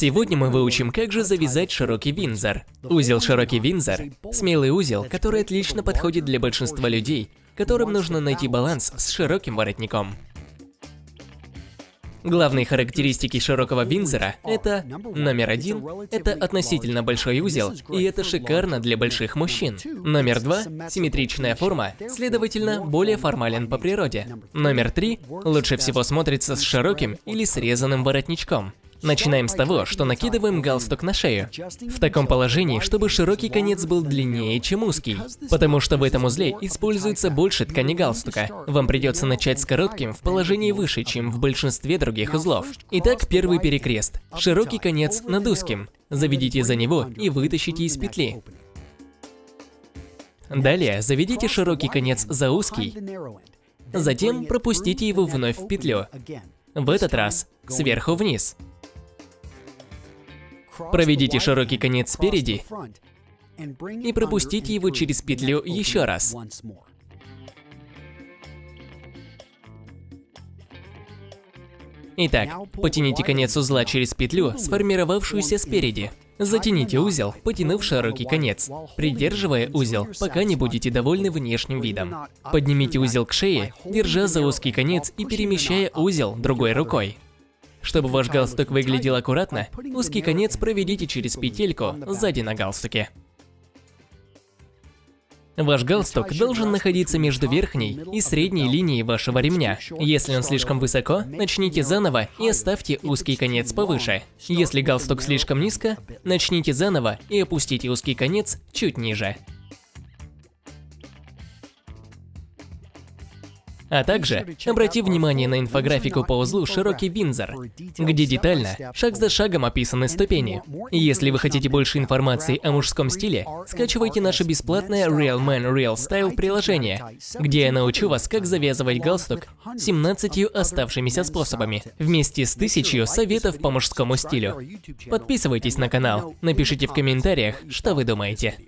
Сегодня мы выучим, как же завязать широкий винзор. Узел широкий винзор – смелый узел, который отлично подходит для большинства людей, которым нужно найти баланс с широким воротником. Главные характеристики широкого винзора – это номер один – это относительно большой узел, и это шикарно для больших мужчин. Номер два – симметричная форма, следовательно, более формален по природе. Номер три – лучше всего смотрится с широким или срезанным воротничком. Начинаем с того, что накидываем галстук на шею. В таком положении, чтобы широкий конец был длиннее, чем узкий. Потому что в этом узле используется больше ткани галстука. Вам придется начать с коротким в положении выше, чем в большинстве других узлов. Итак, первый перекрест. Широкий конец над узким. Заведите за него и вытащите из петли. Далее заведите широкий конец за узкий. Затем пропустите его вновь в петлю. В этот раз сверху вниз. Проведите широкий конец спереди и пропустите его через петлю еще раз. Итак, потяните конец узла через петлю, сформировавшуюся спереди. Затяните узел, потянув широкий конец, придерживая узел, пока не будете довольны внешним видом. Поднимите узел к шее, держа за узкий конец и перемещая узел другой рукой. Чтобы ваш галстук выглядел аккуратно, узкий конец проведите через петельку сзади на галстуке. Ваш галстук должен находиться между верхней и средней линией вашего ремня. Если он слишком высоко, начните заново и оставьте узкий конец повыше. Если галстук слишком низко, начните заново и опустите узкий конец чуть ниже. А также обрати внимание на инфографику по узлу «Широкий Винзор», где детально, шаг за шагом описаны ступени. Если вы хотите больше информации о мужском стиле, скачивайте наше бесплатное Real Man Real Style приложение, где я научу вас, как завязывать галстук 17 оставшимися способами, вместе с тысячью советов по мужскому стилю. Подписывайтесь на канал, напишите в комментариях, что вы думаете.